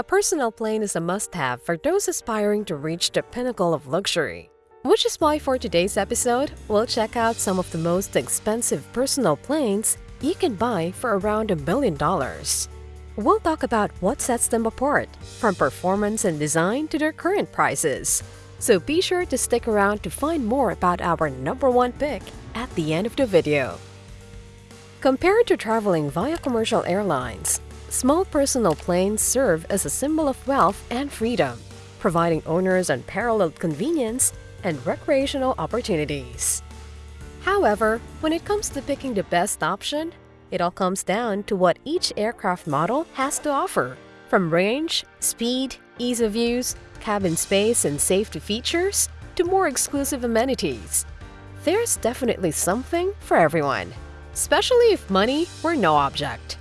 A personal plane is a must-have for those aspiring to reach the pinnacle of luxury. Which is why for today's episode, we'll check out some of the most expensive personal planes you can buy for around a million dollars. We'll talk about what sets them apart, from performance and design to their current prices. So be sure to stick around to find more about our number one pick at the end of the video. Compared to traveling via commercial airlines, small personal planes serve as a symbol of wealth and freedom, providing owners unparalleled convenience and recreational opportunities. However, when it comes to picking the best option, it all comes down to what each aircraft model has to offer, from range, speed, ease of use, cabin space, and safety features to more exclusive amenities. There's definitely something for everyone, especially if money were no object.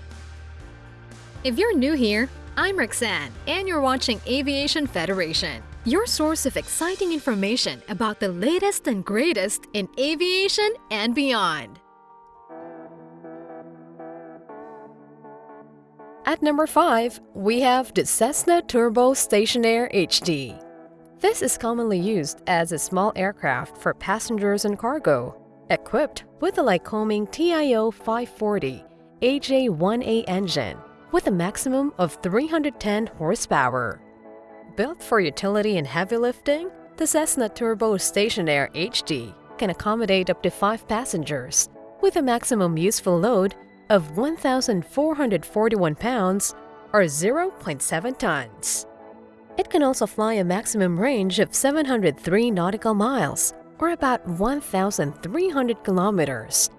If you're new here, I'm Roxanne, and you're watching Aviation Federation, your source of exciting information about the latest and greatest in aviation and beyond. At number 5, we have the Cessna Turbo Stationair HD. This is commonly used as a small aircraft for passengers and cargo, equipped with a Lycoming TIO 540 AJ1A engine with a maximum of 310 horsepower. Built for utility and heavy lifting, the Cessna Turbo Stationair HD can accommodate up to 5 passengers with a maximum useful load of 1,441 pounds or 0.7 tons. It can also fly a maximum range of 703 nautical miles or about 1,300 kilometers,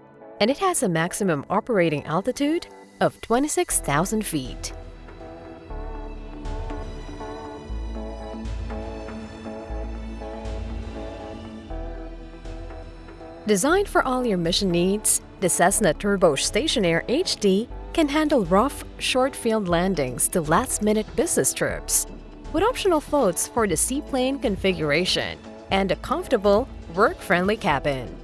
and it has a maximum operating altitude of 26,000 feet. Designed for all your mission needs, the Cessna Turbo Stationair HD can handle rough, short-field landings to last-minute business trips, with optional floats for the seaplane configuration and a comfortable, work-friendly cabin.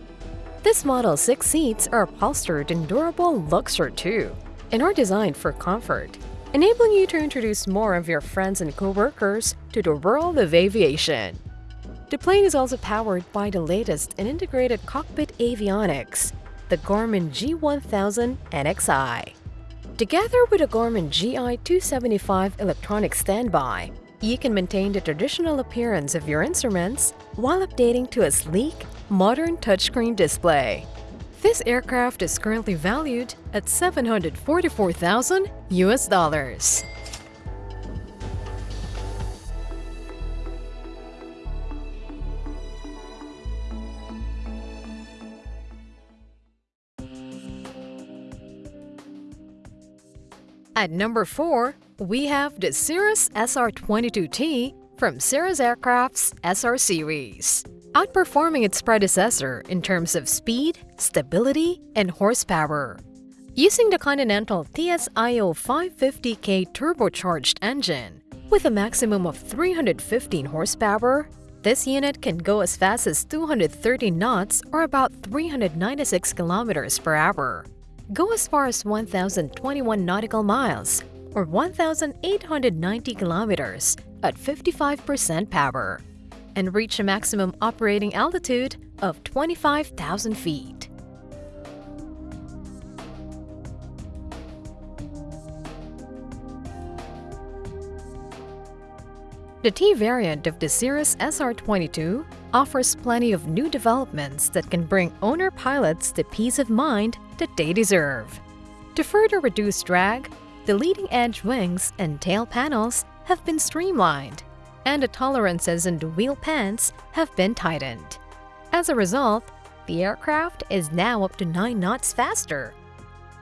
This model's six seats are upholstered in durable Luxor 2 and are designed for comfort, enabling you to introduce more of your friends and co-workers to the world of aviation. The plane is also powered by the latest in integrated cockpit avionics, the Garmin G1000 NXi. Together with the Garmin GI275 electronic standby, you can maintain the traditional appearance of your instruments while updating to a sleek, modern touchscreen display. This aircraft is currently valued at 744,000 US dollars. At number 4, we have the Cirrus SR-22T from Cirrus Aircraft's SR series. Outperforming its predecessor in terms of speed, stability, and horsepower. Using the Continental TSIO 550K turbocharged engine, with a maximum of 315 horsepower, this unit can go as fast as 230 knots or about 396 kilometers per hour go as far as 1,021 nautical miles or 1,890 kilometers at 55% power and reach a maximum operating altitude of 25,000 feet. The T variant of the Cirrus SR22 offers plenty of new developments that can bring owner pilots the peace of mind that they deserve. To further reduce drag, the leading-edge wings and tail panels have been streamlined, and tolerances in the wheel pans have been tightened. As a result, the aircraft is now up to 9 knots faster.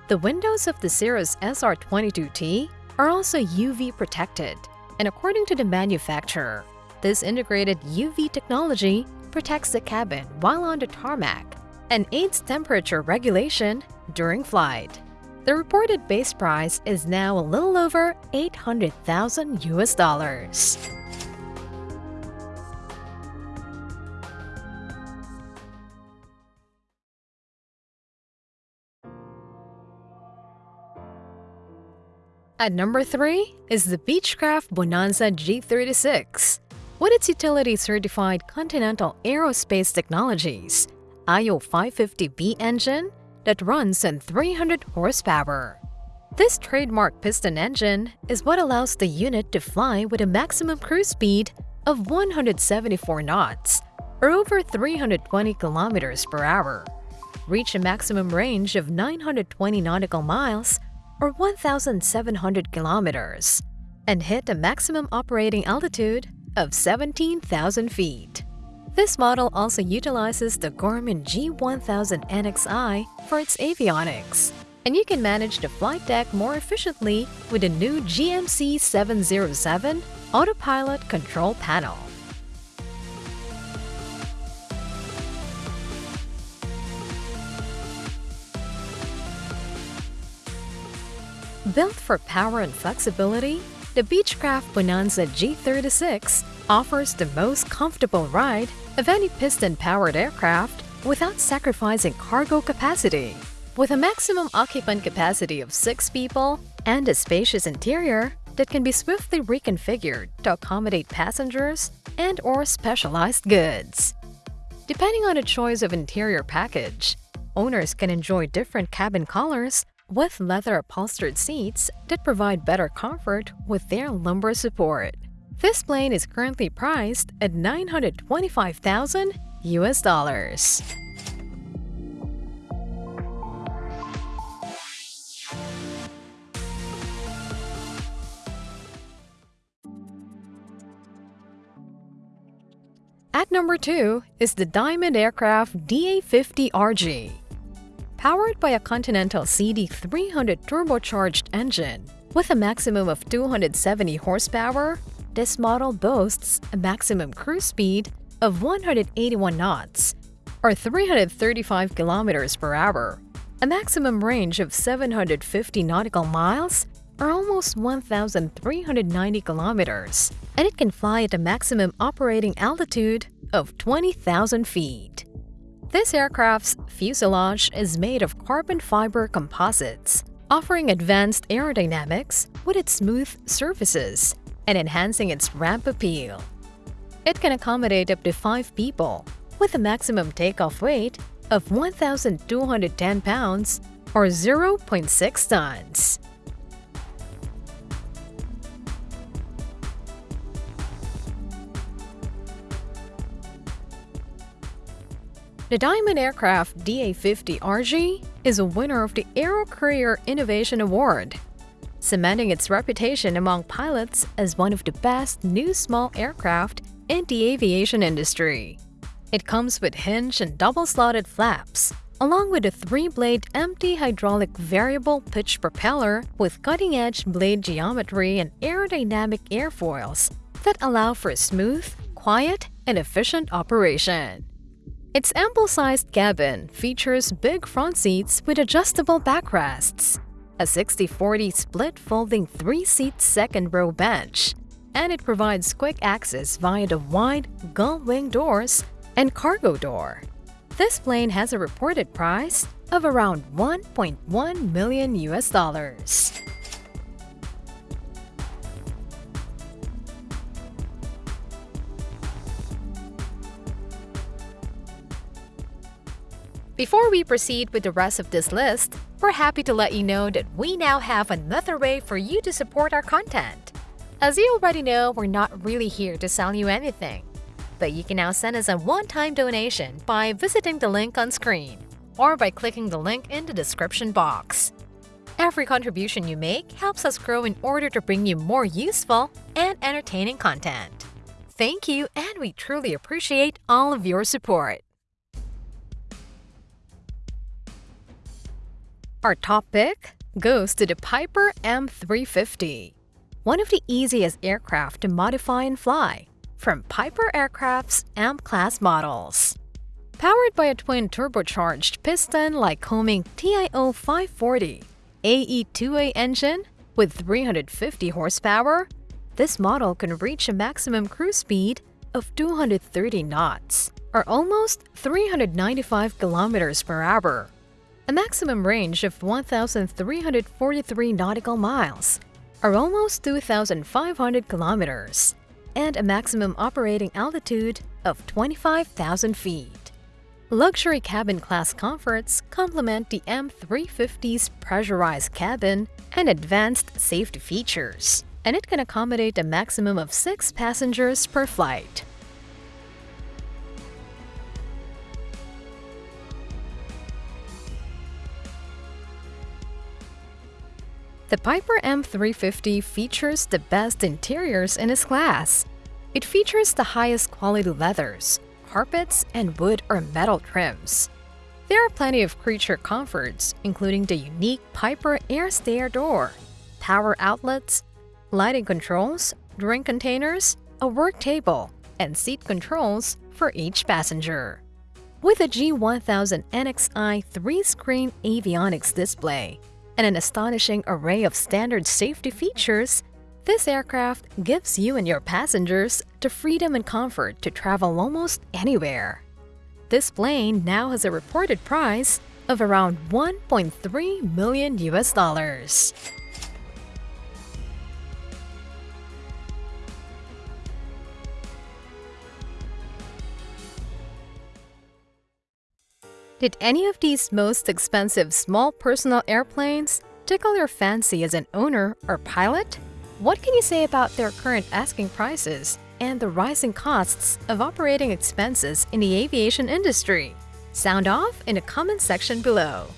The windows of the Cirrus SR22T are also UV protected, and according to the manufacturer, this integrated UV technology protects the cabin while on the tarmac and aids temperature regulation during flight. The reported base price is now a little over 800,000 US dollars. At number 3 is the Beechcraft Bonanza G36. With its utility-certified Continental Aerospace Technologies IO550B engine that runs on 300 horsepower. This trademark piston engine is what allows the unit to fly with a maximum cruise speed of 174 knots or over 320 kilometers per hour, reach a maximum range of 920 nautical miles or 1,700 kilometers, and hit a maximum operating altitude of 17,000 feet. This model also utilizes the Garmin G1000 NXI for its avionics, and you can manage the flight deck more efficiently with the new GMC 707 Autopilot Control Panel. Built for power and flexibility, the Beechcraft Bonanza G36 offers the most comfortable ride of any piston-powered aircraft without sacrificing cargo capacity. With a maximum occupant capacity of 6 people and a spacious interior that can be swiftly reconfigured to accommodate passengers and or specialized goods. Depending on a choice of interior package, owners can enjoy different cabin colors with leather upholstered seats that provide better comfort with their lumbar support. This plane is currently priced at 925,000 US dollars. At number 2 is the Diamond Aircraft DA50RG. Powered by a Continental CD300 turbocharged engine with a maximum of 270 horsepower, this model boasts a maximum cruise speed of 181 knots or 335 kilometers per hour, a maximum range of 750 nautical miles or almost 1,390 kilometers, and it can fly at a maximum operating altitude of 20,000 feet. This aircraft's fuselage is made of carbon fiber composites, offering advanced aerodynamics with its smooth surfaces and enhancing its ramp appeal. It can accommodate up to 5 people with a maximum takeoff weight of 1,210 pounds or 0.6 tons. The Diamond Aircraft DA50RG is a winner of the Aero Courier Innovation Award, cementing its reputation among pilots as one of the best new small aircraft in the aviation industry. It comes with hinge and double-slotted flaps, along with a three-blade MT hydraulic variable pitch propeller with cutting-edge blade geometry and aerodynamic airfoils that allow for smooth, quiet, and efficient operation. Its ample-sized cabin features big front seats with adjustable backrests, a 60-40 split folding 3-seat second-row bench, and it provides quick access via the wide gull-wing doors and cargo door. This plane has a reported price of around 1.1 million US dollars. Before we proceed with the rest of this list, we're happy to let you know that we now have another way for you to support our content. As you already know, we're not really here to sell you anything, but you can now send us a one-time donation by visiting the link on screen or by clicking the link in the description box. Every contribution you make helps us grow in order to bring you more useful and entertaining content. Thank you and we truly appreciate all of your support. Our top pick goes to the Piper M350, one of the easiest aircraft to modify and fly from Piper Aircraft's M-Class models. Powered by a twin turbocharged piston Lycoming TIO 540 AE2A engine with 350 horsepower, this model can reach a maximum cruise speed of 230 knots, or almost 395 kilometers per hour a maximum range of 1,343 nautical miles, or almost 2,500 kilometers and a maximum operating altitude of 25,000 feet. Luxury cabin class comforts complement the M350's pressurized cabin and advanced safety features, and it can accommodate a maximum of six passengers per flight. The Piper M350 features the best interiors in its class. It features the highest quality leathers, carpets, and wood or metal trims. There are plenty of creature comforts, including the unique Piper Air Stair door, power outlets, lighting controls, drink containers, a work table, and seat controls for each passenger. With a G1000 NXI 3-screen avionics display, and an astonishing array of standard safety features, this aircraft gives you and your passengers the freedom and comfort to travel almost anywhere. This plane now has a reported price of around 1.3 million US dollars. Did any of these most expensive small personal airplanes tickle your fancy as an owner or pilot? What can you say about their current asking prices and the rising costs of operating expenses in the aviation industry? Sound off in the comment section below.